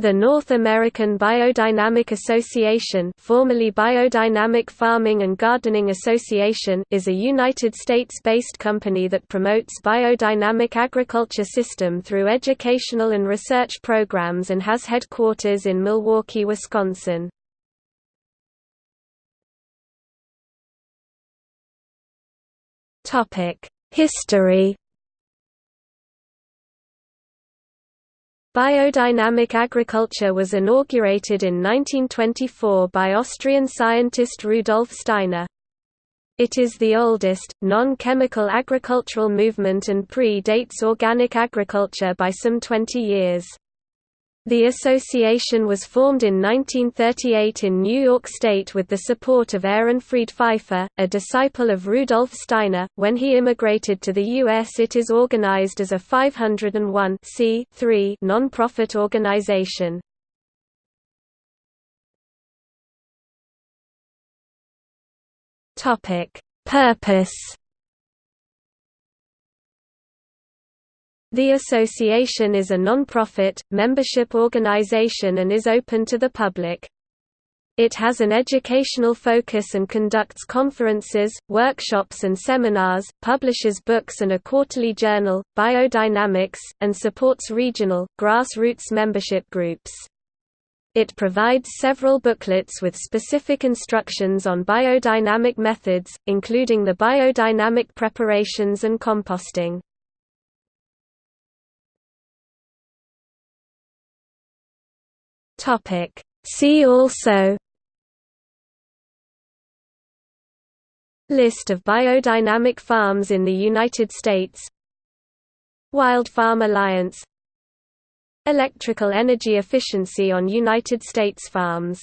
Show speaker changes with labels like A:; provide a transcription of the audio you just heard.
A: The North American Biodynamic Association formerly Biodynamic Farming and Gardening Association is a United States-based company that promotes biodynamic agriculture system through educational and research programs and has headquarters in Milwaukee, Wisconsin. History Biodynamic agriculture was inaugurated in 1924 by Austrian scientist Rudolf Steiner. It is the oldest, non-chemical agricultural movement and pre-dates organic agriculture by some 20 years. The association was formed in 1938 in New York State with the support of Ehrenfried Pfeiffer, a disciple of Rudolf Steiner. When he immigrated to the U.S., it is organized as a 501 non-profit organization. Purpose The association is a non-profit, membership organization and is open to the public. It has an educational focus and conducts conferences, workshops and seminars, publishes books and a quarterly journal, Biodynamics, and supports regional, grassroots membership groups. It provides several booklets with specific instructions on biodynamic methods, including the biodynamic preparations and composting. Topic. See also List of biodynamic farms in the United States Wild Farm Alliance Electrical energy efficiency on United States farms